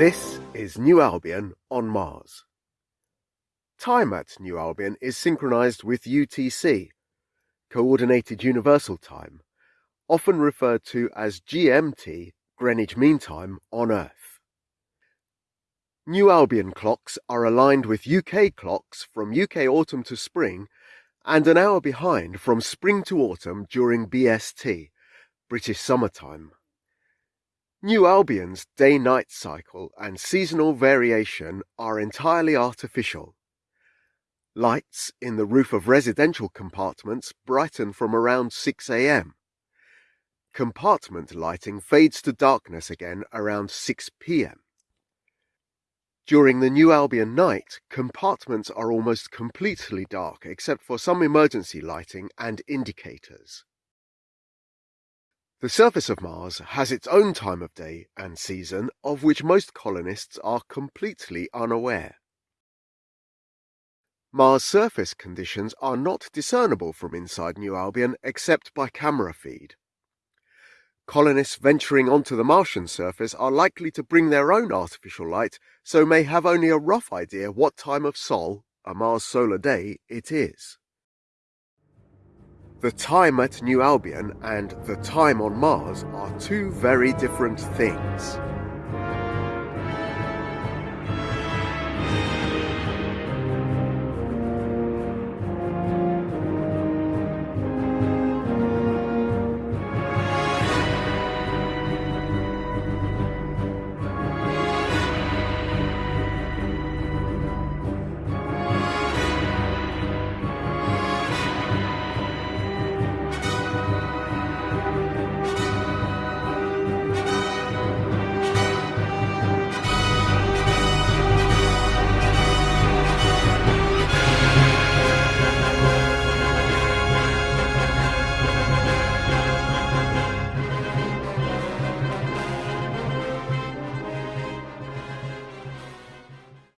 This is New Albion on Mars. Time at New Albion is synchronized with UTC, Coordinated Universal Time, often referred to as GMT, Greenwich Mean Time, on Earth. New Albion clocks are aligned with UK clocks from UK autumn to spring and an hour behind from spring to autumn during BST, British Summertime. New Albion's day-night cycle and seasonal variation are entirely artificial. Lights in the roof of residential compartments brighten from around 6 a.m. Compartment lighting fades to darkness again around 6 p.m. During the New Albion night, compartments are almost completely dark except for some emergency lighting and indicators. The surface of Mars has its own time of day and season of which most colonists are completely unaware. Mars surface conditions are not discernible from inside New Albion except by camera feed. Colonists venturing onto the Martian surface are likely to bring their own artificial light, so may have only a rough idea what time of Sol, a Mars solar day, it is. The time at New Albion and the time on Mars are two very different things.